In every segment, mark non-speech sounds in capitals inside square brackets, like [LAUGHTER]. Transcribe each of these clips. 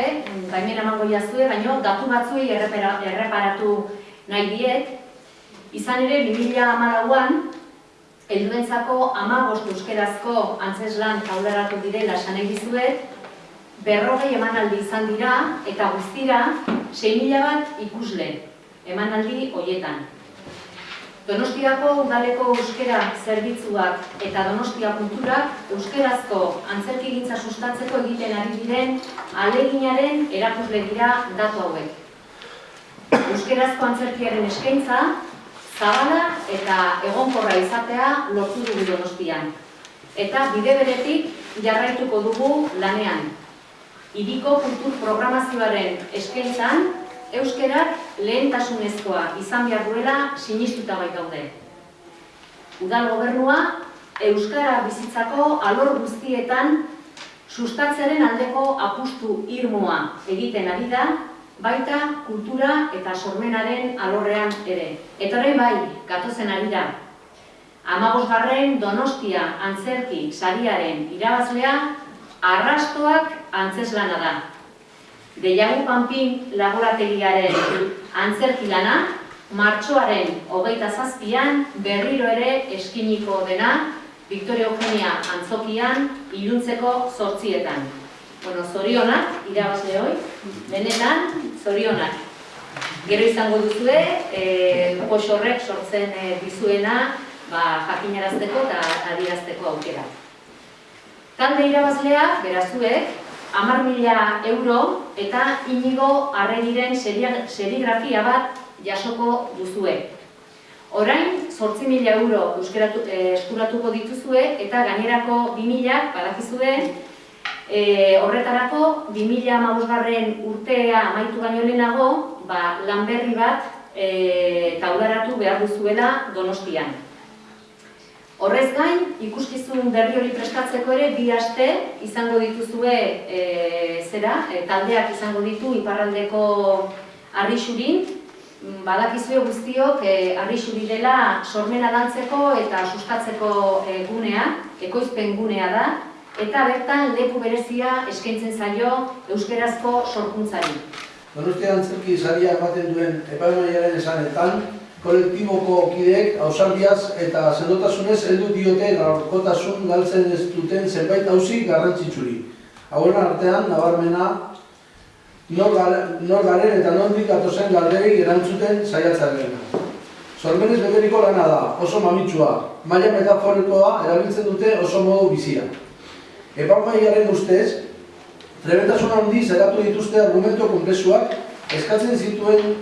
Baimen emango jazue, baino datu batzuei erreparatu nahi diet. Izan ere, 2014an helduentzako 15 euskerazko antzeslan taularatu direla esan dizuet, berrogei emanaldi izan dira eta guztira 6.000 bat ikusle emanaldi hoietan. Donostiako udaleko euskera zerbitzuak eta Donostia kulturak euskerazko antzerkigintza sustatzeko egiten ari diren aleginaren erakusle dira datu hauek. Euskerazko antzerkiaren eskaintza zabala eta egonkorra izatea lortu dugu Donostian. Eta bide beretik jarraituko dugu lanean. Hiriko kultur programazioaren eskaintzan euskerak lehentasunezkoa izan behar duela sinistuta bai gaude. Udal gobernua euskara bizitzako alor guztietan sustatzearen aldeko apustu irmoa egiten ari da, baita kultura eta sormenaren alorrean ere. Eta orain bai, gatozen ari da. Amabosgarren Donostia antzerki sariaren irabazlea arrastoak antzeslana da. Deiagu Panpin laborategiaren antzerki lana, martxoaren hogeita zazpian berriro ere eskiniko dena Victoria Eugenia antzokian iluntzeko zortzietan. Bueno, zorionak, irabazle hoi, benetan zorionak. Gero izango duzue, e, poxorrek sortzen e, dizuena ba, jakinarazteko eta adierazteko aukera. Talde irabazlea, berazuek, hamar mila euro eta inigo arregiren serigrafia bat jasoko duzue. Orain, sortzi mila euro euskeratu, eh, eskuratuko dituzue eta gainerako bi milak badakizue eh, horretarako bi mila amabosgarren urtea amaitu baino lehenago ba, lanberri bat eh, taularatu behar duzuela donostian. Horrez gain, ikuskizun berri hori prestatzeko ere bi aste izango dituzue e, zera, e, taldeak izango ditu iparraldeko arrixurin, badakizue guztiok e, arrixuri dela sormena dantzeko eta sustatzeko e, gunea, ekoizpen gunea da, eta bertan leku berezia eskaintzen zaio euskerazko sorkuntzari. Donostia antzerki saria ematen duen epaimaiaren esanetan, kolektiboko kideek ausardiaz eta sendotasunez heldu diote gaurkotasun galtzen ez duten zenbait auzi garrantzitsuri. Hauen artean, nabarmena, nor garen eta nondik gatozen galderei erantzuten saiatzarena. Sormenez beteriko lana da, oso mamitsua, maila metaforikoa erabiltzen dute oso modu bizia. Epaimaiaren ustez, trebentasun handi zeratu dituzte argumento konplexuak eskatzen zituen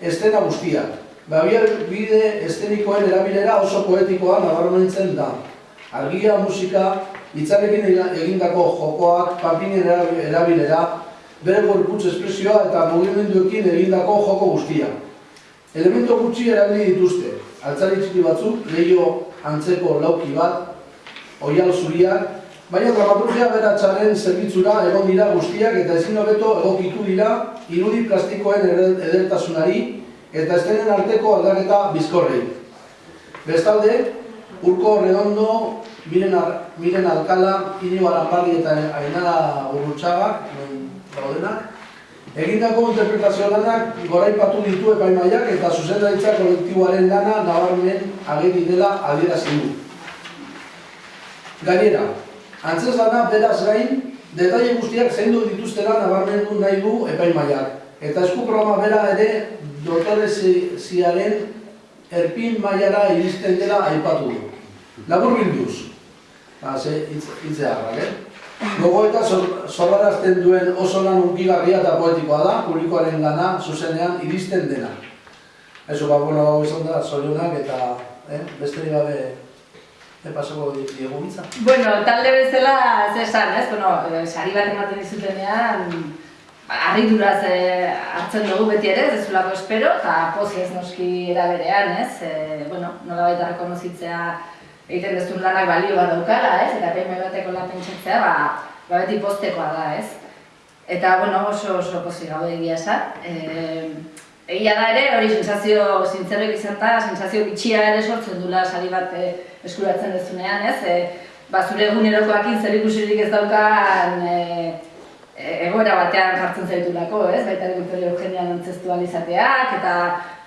estena guztiak. Babiar bide estenikoen erabilera oso poetikoa nabarmentzen da. Argia, musika, hitzarekin egindako jokoak, papinen erabilera, bere gorputz espresioa eta mugimenduekin egindako joko guztia. Elemento gutxi erabili dituzte, altzari txiki batzuk, lehio antzeko lauki bat, oial zuriak, baina dramaturgia beratxaren zerbitzura egon dira guztiak eta ezin hobeto egokitu dira irudi plastikoen edertasunari eta estenen arteko aldaketa bizkorrei. Bestalde, Urko Redondo, Miren, Ar Miren Alkala, Inigo Arambarri eta Ainara Urrutxagak, daudenak, egindako interpretazio lanak goraipatu ditu epaimaiak eta zuzendaritza kolektiboaren lana nabarmen ageri dela adierazi du. Gainera, antzez lana beraz gain, detaile guztiak zeindu dituztela nabarmendu nahi du epaimaiak. Eta esku programa bera ere dotoreziaren erpin mailara iristen dela aipatu du. Labur bilduz, ba, ze hitzeagrak, eh? Gogo eta zorrarazten duen oso lan unkigarria eta poetikoa da, publikoaren lana zuzenean iristen dena. Eso, ba, bueno, hau izan da, zorionak eta eh, beste gabe e pasako diegu. Bueno, talde bezala, ez esan, ez? Bueno, sari bat ematen dizutenean, Arriduraz e, hartzen dugu beti ere, ez zulako espero, eta pozi ez noski eraberean, ez? E, bueno, nola baita rekonozitzea egiten dezun lanak balio bat daukala, ez? Eta pein bateko lan pentsatzea, ba, ba beti postekoa da, ez? Eta, bueno, oso oso pozi gaude egia esan. E, egia da ere, hori sensazio zintzerrek izan da, sensazio bitxia ere sortzen dula sari bat e, eskuratzen dezunean, ez? E, ba, zure egunerokoakin zer ikusirik ez daukan, e- egoera batean jartzen zaitulako, ez? Baita Victoria Eugenian antzestu alizateak, eta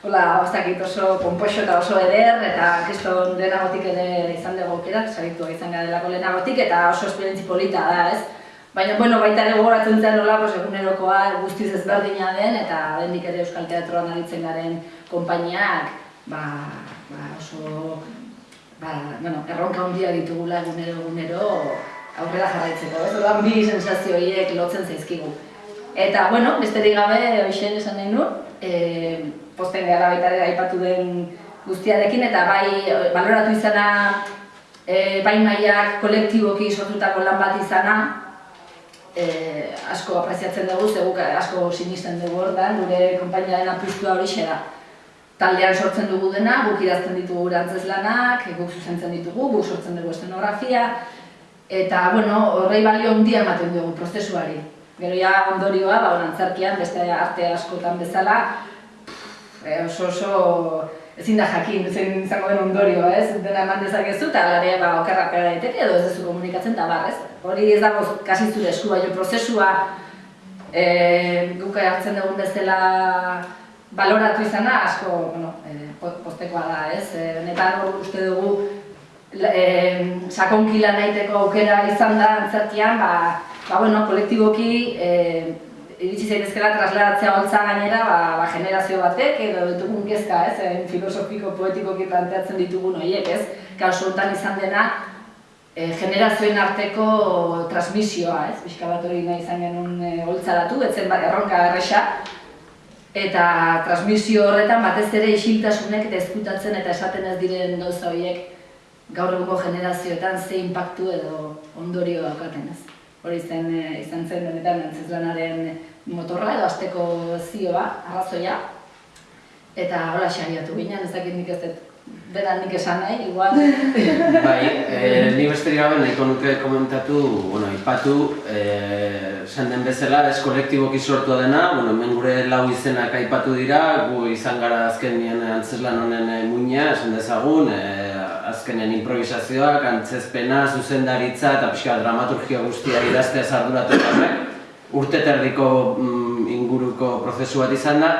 hola, ez dakit oso pompoxo eta oso eder, eta kriston lehenagotik ere izan dugu aukera, saritua izan garelako lehenagotik, eta oso esperientzi polita da, ez? Baina, bueno, baita ere gogoratzen zen nola, pues, egunerokoa guztiz ezberdina den, eta bendik ere Euskal Teatroan aritzen garen konpainiak, ba, ba oso, ba, bueno, erronka handia ditugula egunero egunero aurrera jarraitzeko, ez? Orduan bi sensazio horiek lotzen zaizkigu. Eta, bueno, besterik gabe, hoxen esan nahi nu, e, posten gara baita aipatu den guztiarekin, eta bai, baloratu izana, e, bai maiak kolektiboki sortutako lan bat izana, e, asko apreziatzen dugu, zeguk asko sinisten dugu hortan, gure konpainiaren apustua hori da. Taldean sortzen dugu dena, guk idazten ditugu gure antzeslanak, guk zuzentzen ditugu, guk sortzen dugu estenografia, eta, bueno, horrei balio handia ematen dugu prozesuari. Gero ja ondorioa, ba, antzerkian, beste arte askotan bezala, e, oso oso ezin da jakin, zein izango den ondorioa, ez? Dena eman dezakezu, eta gare, ba, okerra pega daiteke, edo ez duzu komunikatzen, eta bar, ez? Hori ez dago kasi zure esku, baina prozesua e, guk hartzen dugun bezala baloratu izana, asko, bueno, e, postekoa da, ez? E, benetan uste dugu e, sakonkila nahiteko aukera izan da antzerkian, ba, ba, bueno, kolektiboki e, iritsi zaitezkela trasladatzea holtza gainera, ba, ba, generazio batek, edo ditugun kezka, ez, e, filosofiko, poetikoki planteatzen ditugun horiek, ez, kaso honetan izan dena, e, generazioen arteko transmisioa, ez, pixka bat hori nahi izan genuen e, holtzaratu, etzen bat erronka erresa, eta transmisio horretan batez ere isiltasunek eta ezkutatzen eta esaten ez diren gauza horiek gaur egungo generazioetan ze impactu edo ondorio daukaten ez. Hori zen, e, izan zen benetan antzeslanaren motorra edo azteko zioa, arrazoia. Eta hola xariatu ginen, ez dakit nik ez dut bera nik esan nahi, igual. [LAUGHS] bai, e, ni besterik gabe nahiko nuke komentatu, bueno, ipatu, e, esan den bezala, ez kolektiboki sortua dena, bueno, hemen gure lau izenak aipatu dira, gu izan gara azkenien antzeslan honen e, muina, esan dezagun, e, azkenen improvisazioak, antzezpena, zuzendaritza eta pixka dramaturgia guztia idaztea zarduratu horrek, urte terdiko mm, inguruko prozesu bat izan da,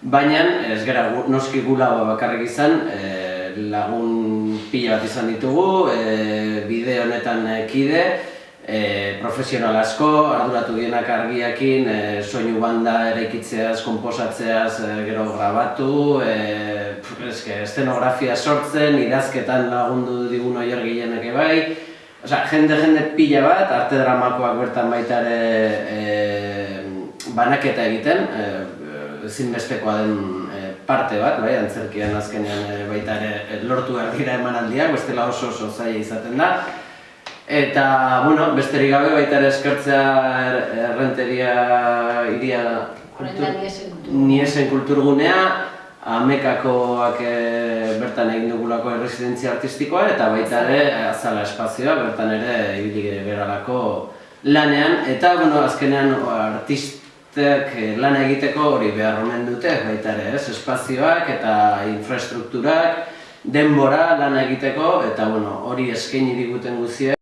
baina ez gara noski gula bakarrik izan, e, lagun pila bat izan ditugu, e, bide honetan e, kide, e, profesional asko, arduratu dienak argiakin, e, soinu banda eraikitzeaz, komposatzeaz, e, gero grabatu, e, eske, estenografia sortzen, idazketan lagundu digun oier gehienek bai, Osea, jende jende pila bat, arte dramakoak bertan baita ere e, banaketa egiten, e, ezinbestekoa den parte bat, bai, antzerkian azkenean e, baita ere lortu behar dira emanaldiak, bestela oso oso zaila izaten da. Eta, bueno, besterik gabe baita ere eskertzea er, errenteria iria niesen kulturgunea, amekakoak e, bertan egin dugulako erresidentzia artistikoa eta baita ere azala espazioa bertan ere ibili beralako lanean. Eta bueno, azkenean artistek lana egiteko hori behar omen dute baita ere, ez? espazioak eta infrastrukturak denbora lana egiteko eta bueno, hori eskaini diguten guziek